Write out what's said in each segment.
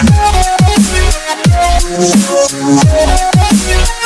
We'll be right back.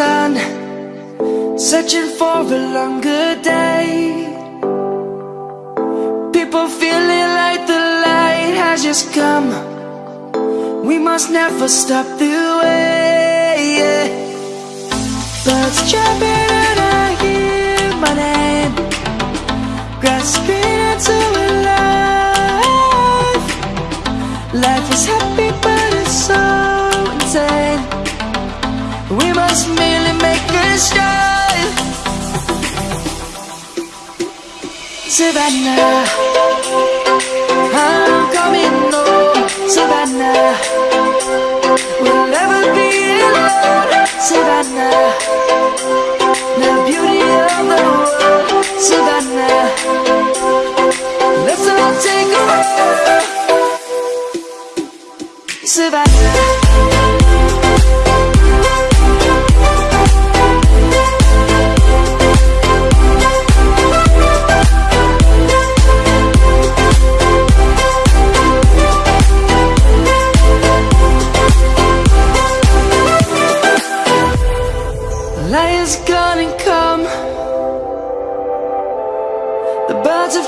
Sun, searching for a longer day. People feeling like the light has just come. We must never stop the way. Birds jumping and I hear my name, grasping into a life. Life is happy, but it's so insane. We must merely make a start. Savannah, I'm coming home. Savannah, we'll never be alone. Savannah, the beauty of the world. Savannah, let's all take a. Savannah.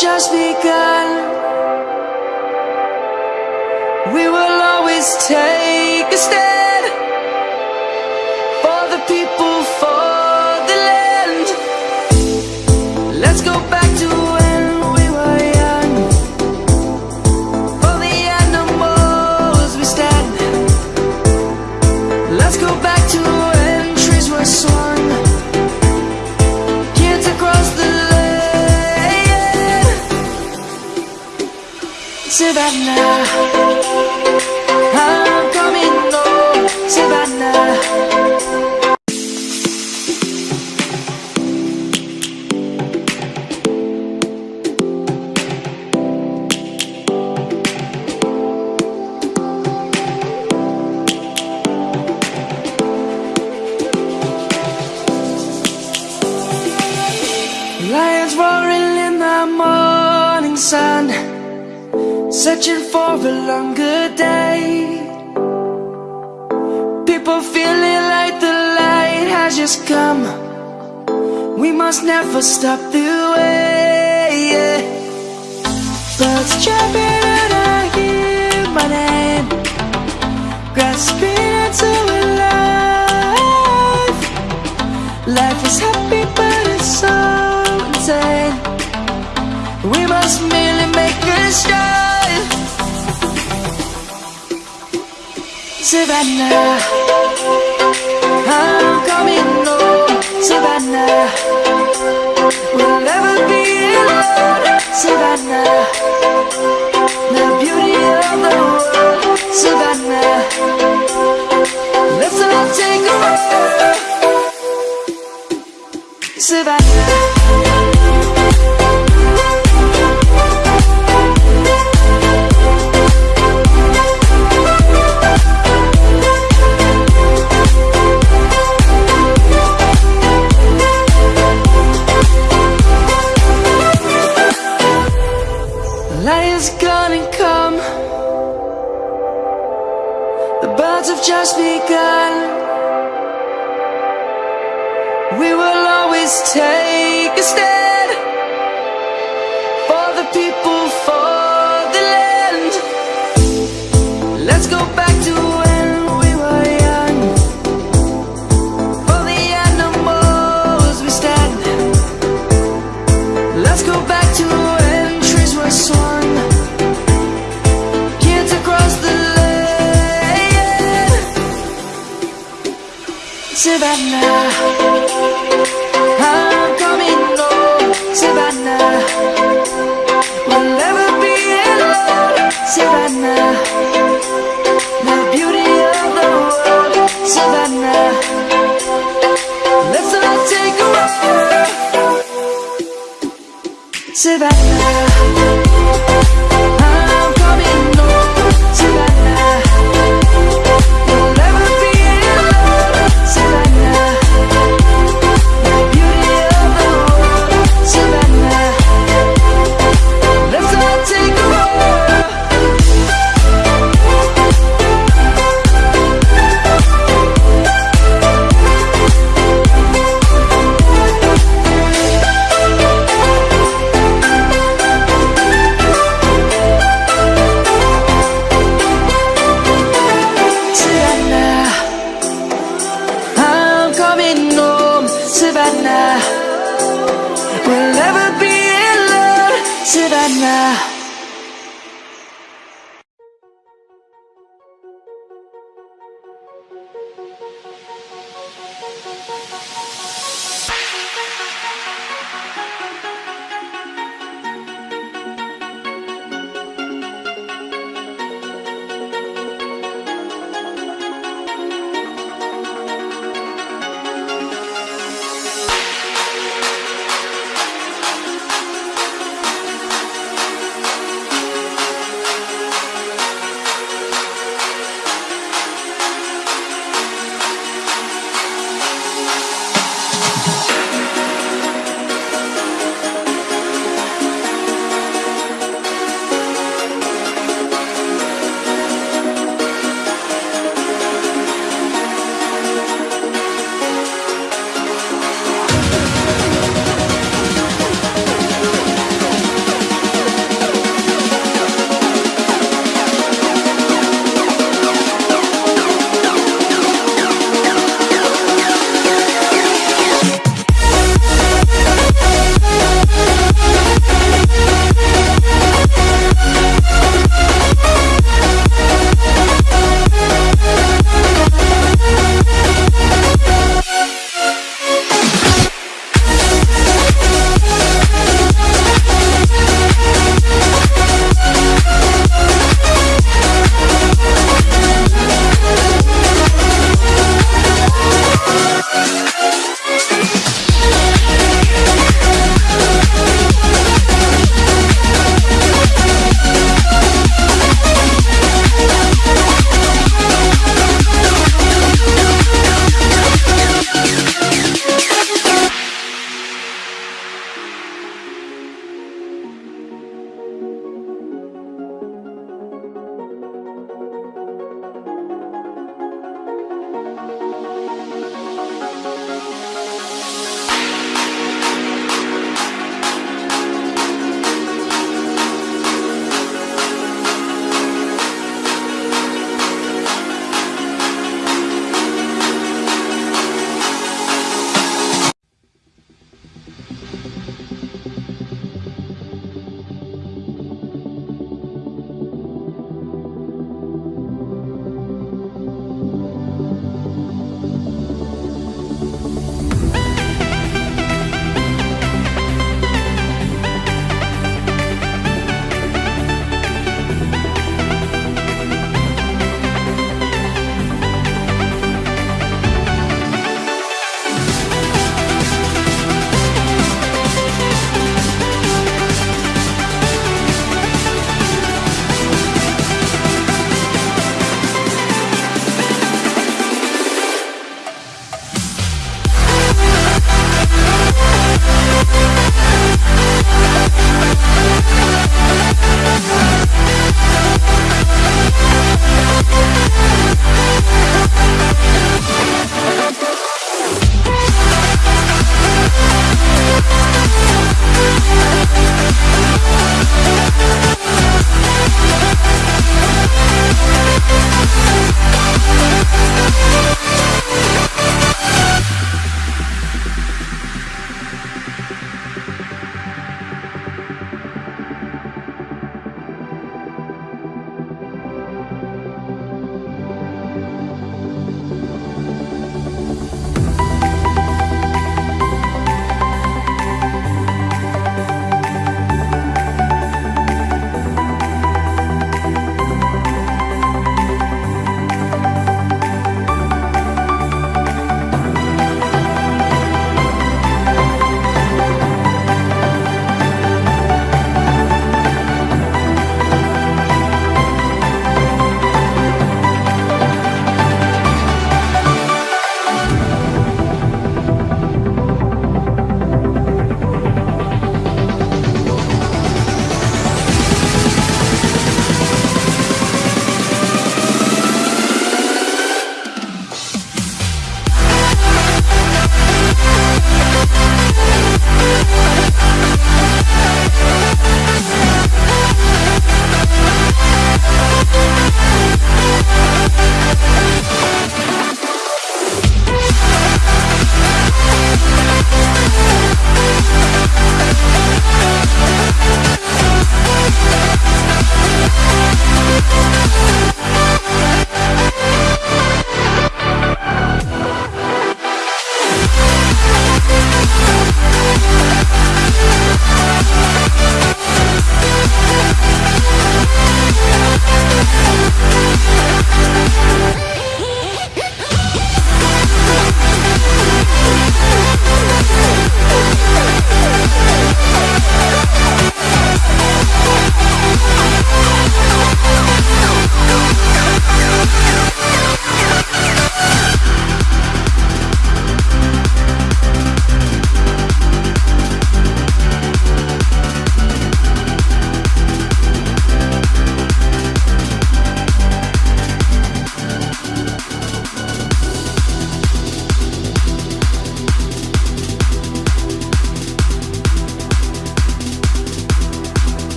Just begun. Savannah, I'm coming home. Savannah. Lions roaring in the morning sun, searching for a longer day. People feeling like the light has just come. We must never stop the way. Birds jumping and I hear my name, grasping into a life. Life is happy, but it's so insane. We must merely. Savannah, I'm coming home. Savannah,